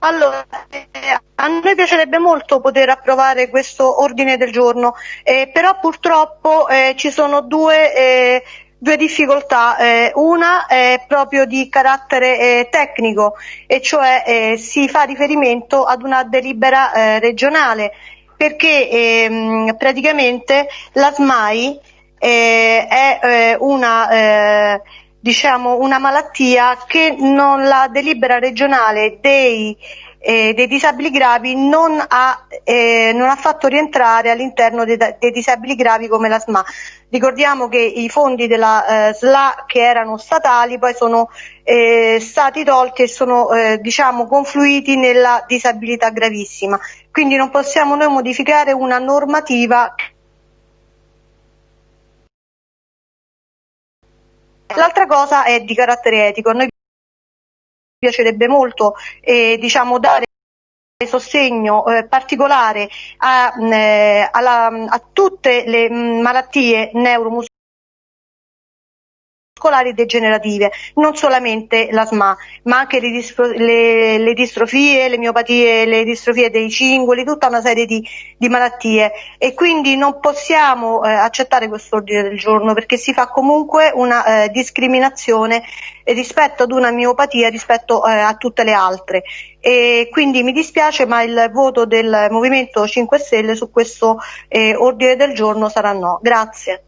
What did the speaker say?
Allora, eh, a noi piacerebbe molto poter approvare questo ordine del giorno, eh, però purtroppo eh, ci sono due, eh, due difficoltà. Eh, una è proprio di carattere eh, tecnico, e cioè si fa riferimento ad una delibera regionale, perché ehm, praticamente la SMAI è una diciamo, una malattia che non la delibera regionale dei, eh, dei disabili gravi non ha, eh, non ha, fatto rientrare all'interno dei, dei, disabili gravi come la SMA. Ricordiamo che i fondi della eh, SLA che erano statali poi sono eh, stati tolti e sono eh, diciamo, confluiti nella disabilità gravissima. Quindi non possiamo noi modificare una normativa L'altra cosa è di carattere etico. A noi piacerebbe molto eh, diciamo, dare sostegno eh, particolare a, eh, alla, a, tutte le malattie neuromuscolari muscolari degenerative, non solamente la SMA, ma anche le, le, le, distrofie, le miopatie, le distrofie dei cingoli, tutta una serie di, di malattie e quindi non possiamo eh, accettare questo ordine del giorno perché si fa comunque una eh, discriminazione rispetto ad una miopatia rispetto eh, a tutte le altre e quindi mi dispiace ma il voto del Movimento 5 Stelle su questo eh, ordine del giorno sarà no. Grazie.